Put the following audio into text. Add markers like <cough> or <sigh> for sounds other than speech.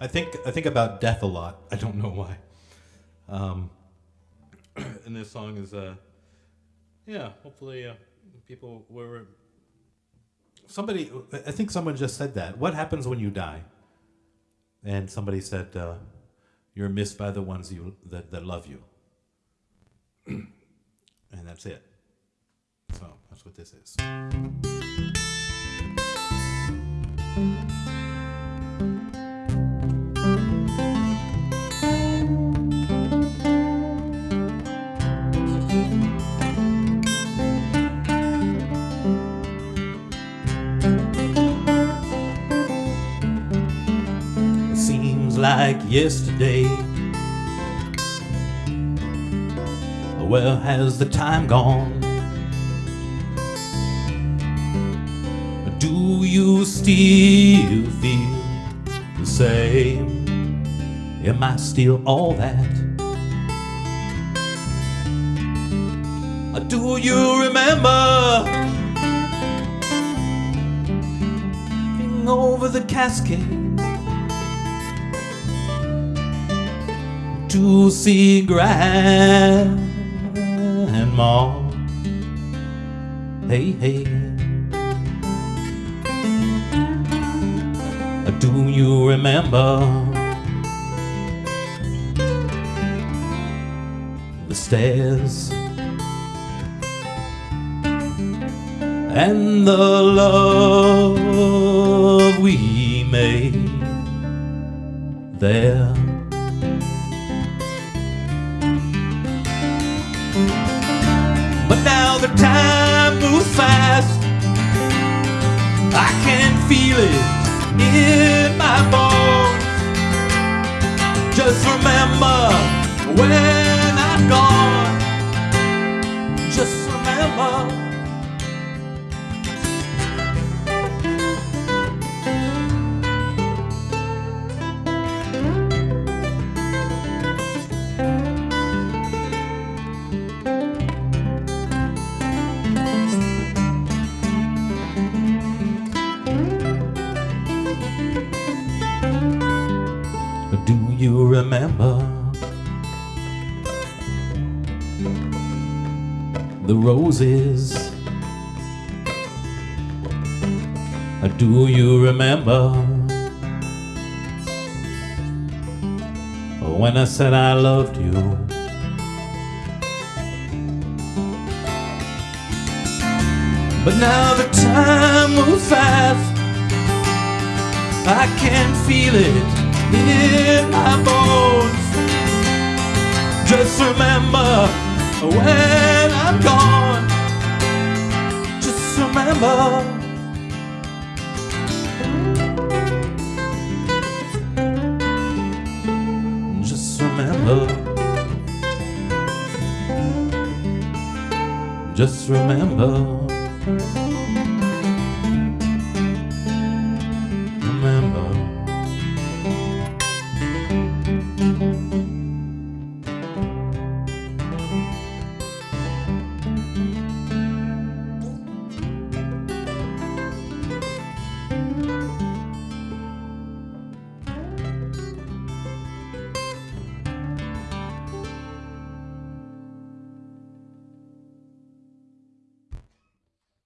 I think I think about death a lot. I don't know why. Um, <clears throat> and this song is, uh, yeah. Hopefully, uh, people were. Somebody, I think someone just said that. What happens when you die? And somebody said, uh, "You're missed by the ones you that, that love you." <clears throat> and that's it. So that's what this is. Like yesterday. Where has the time gone? Do you still feel the same? Am I still all that? Do you remember over the cascade to see grandma? Hey, hey. Do you remember the stairs and the love we made there? But now the time moves fast. I can feel it in my bones. Just remember when I'm gone. Just remember. Remember the roses? Uh, do you remember when I said I loved you? But now the time moves fast. I can feel it in my bones. Just remember when I'm gone. Just remember. Just remember. Just remember.